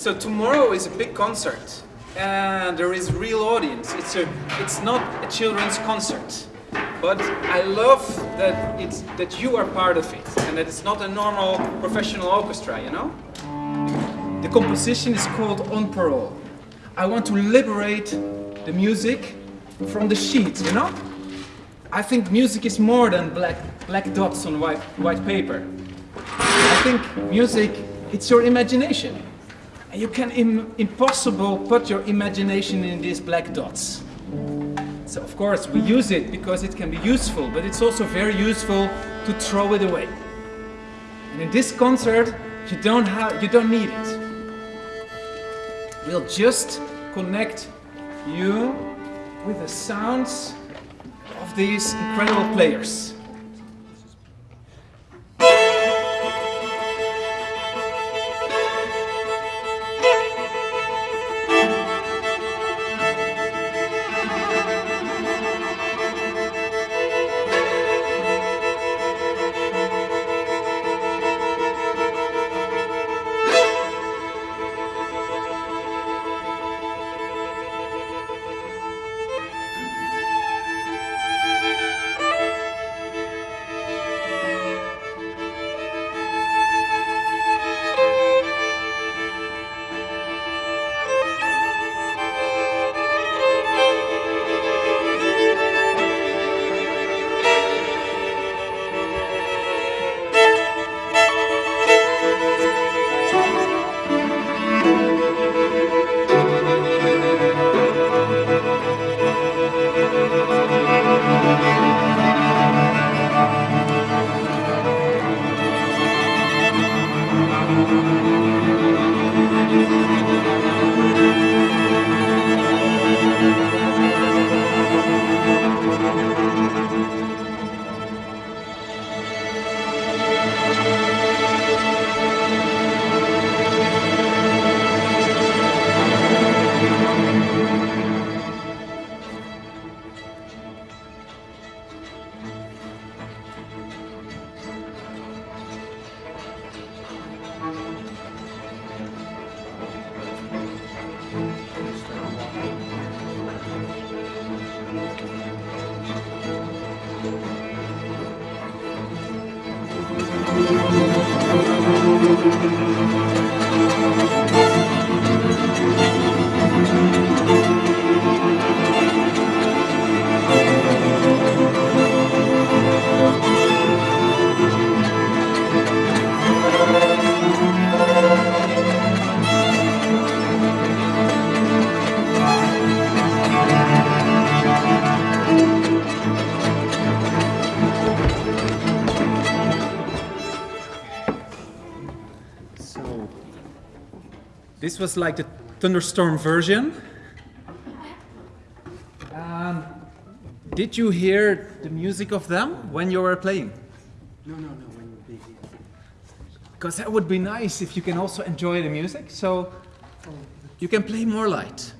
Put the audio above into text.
So tomorrow is a big concert and there is real audience. It's a, it's not a children's concert. But I love that it's that you are part of it and that it's not a normal professional orchestra, you know? The composition is called On Parole. I want to liberate the music from the sheets, you know? I think music is more than black, black dots on white, white paper. I think music, it's your imagination. And you can Im impossible put your imagination in these black dots. So of course we hmm. use it because it can be useful, but it's also very useful to throw it away. And in this concert, you don't have, you don't need it. We'll just connect you with the sounds of these incredible players. So, This was like the thunderstorm version. Um, did you hear the music of them when you were playing? No, no, no, when you're busy. Because that would be nice if you can also enjoy the music. So you can play more light.